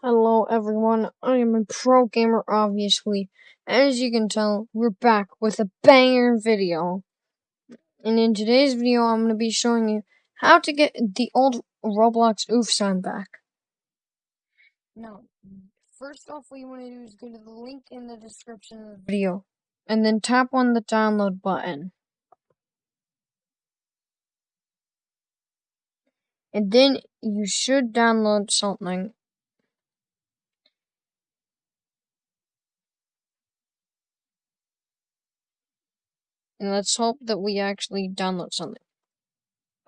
Hello everyone, I am a pro gamer obviously. As you can tell, we're back with a banger video. And in today's video, I'm going to be showing you how to get the old Roblox oof sound back. Now, first off what you want to do is go to the link in the description of the video. And then tap on the download button. And then you should download something and let's hope that we actually download something.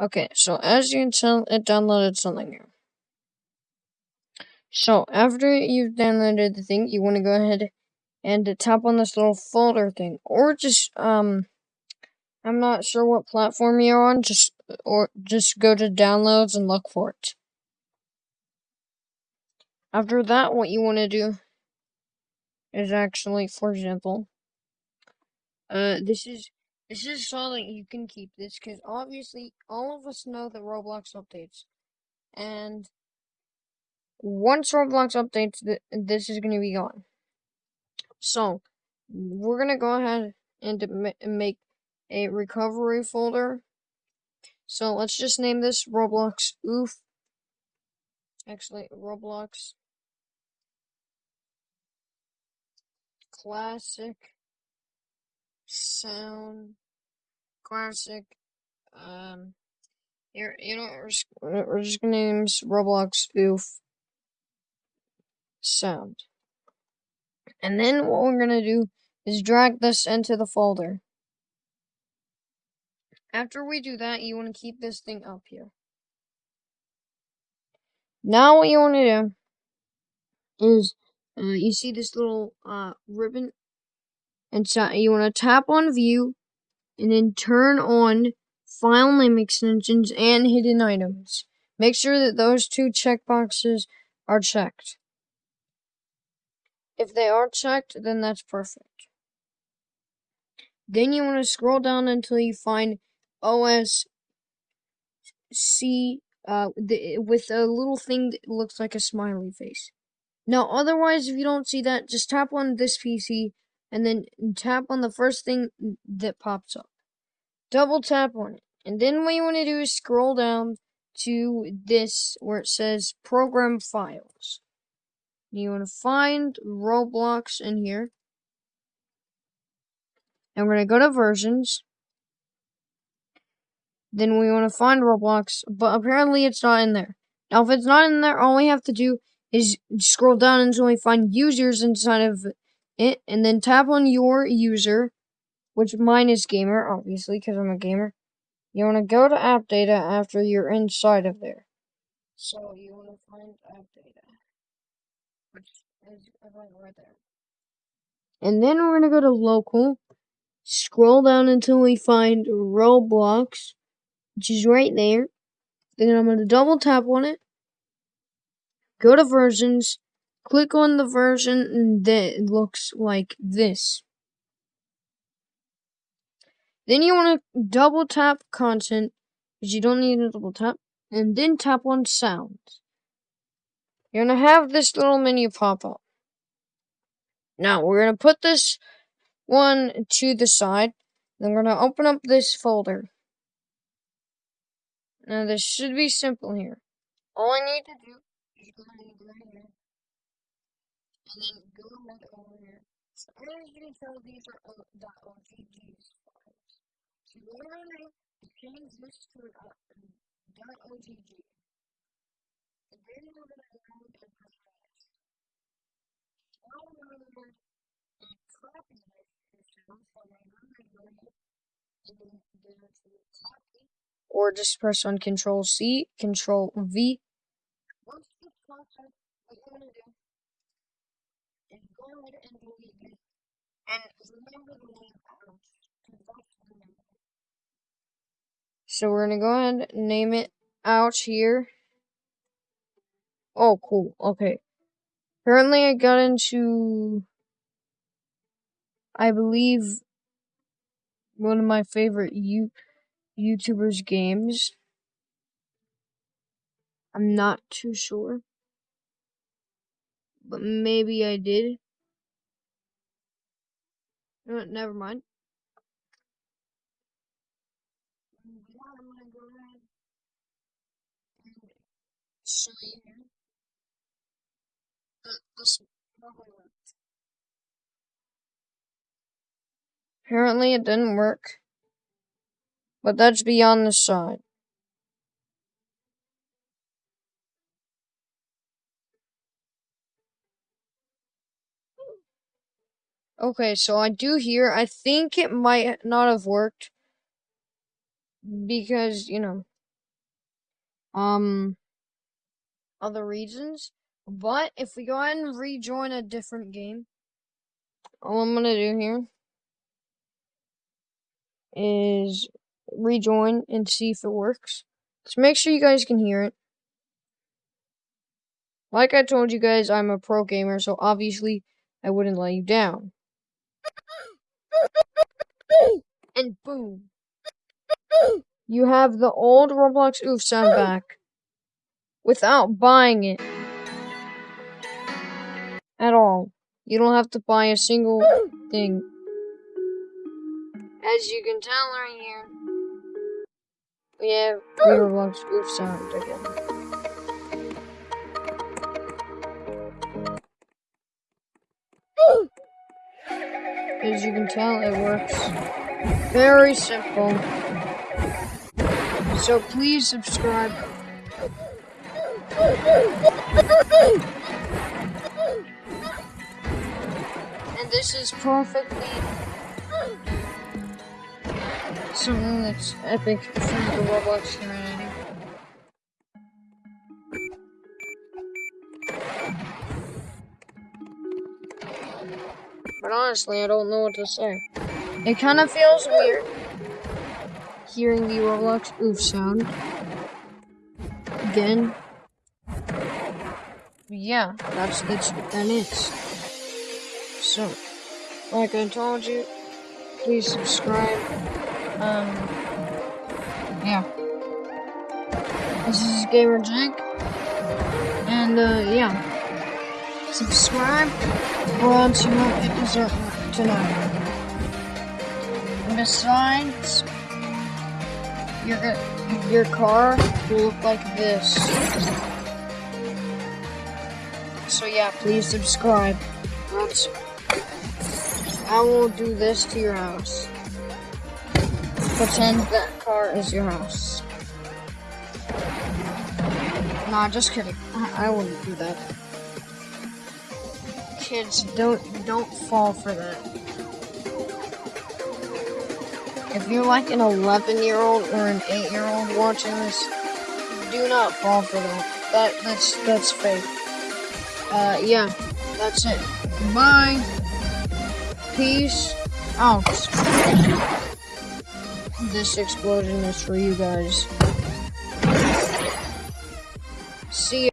Okay, so as you can tell, it downloaded something here. So after you've downloaded the thing, you want to go ahead and tap on this little folder thing, or just um, I'm not sure what platform you're on, just or just go to downloads and look for it. After that, what you want to do is actually, for example, uh, this is this is so that you can keep this, because obviously all of us know that Roblox updates. And once Roblox updates, th this is going to be gone. So, we're going to go ahead and ma make a recovery folder. So, let's just name this Roblox Oof. Actually, Roblox Classic Sound classic. Um, here, you know, we're just, we're just gonna name Roblox Oof Sound. And then what we're gonna do is drag this into the folder. After we do that, you want to keep this thing up here. Now what you want to do is, uh, you see this little uh, ribbon? And so you want to tap on View, and then turn on file name extensions and hidden items. Make sure that those two checkboxes are checked. If they are checked, then that's perfect. Then you want to scroll down until you find OS C uh, the, with a little thing that looks like a smiley face. Now, otherwise, if you don't see that, just tap on this PC and then tap on the first thing that pops up. Double tap on it. And then what you want to do is scroll down to this where it says program files. You want to find Roblox in here. And we're going to go to versions. Then we want to find Roblox, but apparently it's not in there. Now, if it's not in there, all we have to do is scroll down until we find users inside of it, and then tap on your user, which mine is gamer, obviously, because I'm a gamer. You want to go to app data after you're inside of there. So you want to find app data, which is right there. And then we're going to go to local, scroll down until we find Roblox, which is right there. Then I'm going to double tap on it, go to versions, click on the version that looks like this. Then you want to double tap content, because you don't need to double tap, and then tap on sounds. You're going to have this little menu pop up. Now, we're going to put this one to the side. Then we're going to open up this folder. Now, this should be simple here. All I need to do is go ahead here. And then go right over here. So, as you can tell, these are .oggs so what I'm going to do is change this to uh, .ogg. And then we're going to load and press. Now we're going to load a copy this system, so I'm going to go ahead and then go to copy. Or just press on Control C, Control V. Once the content, what you're going to do is go ahead and delete it. And remember the name out, because that's the name. So we're gonna go ahead and name it out here. Oh, cool. Okay. Currently, I got into, I believe, one of my favorite you YouTubers games. I'm not too sure. But maybe I did. No, never mind. Uh, probably worked. Apparently it didn't work. But that's beyond the side. Okay, so I do hear, I think it might not have worked because, you know, um, other reasons. But if we go ahead and rejoin a different game, all I'm gonna do here is rejoin and see if it works. So make sure you guys can hear it. Like I told you guys, I'm a pro gamer, so obviously I wouldn't let you down. And boom. You have the old Roblox oof sound back without buying it at all. You don't have to buy a single thing. As you can tell right here, we have Roblox oof sound again. You can tell, it works. Very simple. So please subscribe. And this is perfectly something that's epic for the Roblox community. Honestly, I don't know what to say. It kind of feels weird hearing the Roblox oof sound again. Yeah, that's what that is. So, like I told you, please subscribe. Um, yeah. This is Gamer Jake, and uh, yeah. Subscribe, or else you won't get dessert tonight. Besides, your your car will look like this. So yeah, please subscribe. Or I will do this to your house. Pretend that car is your house. Nah, just kidding. I, I wouldn't do that. Kids, don't don't fall for that. If you're like an 11 year old or an 8 year old watching this, do not fall for that. That that's that's fake. Uh, yeah, that's it. Bye. Peace out. This explosion is for you guys.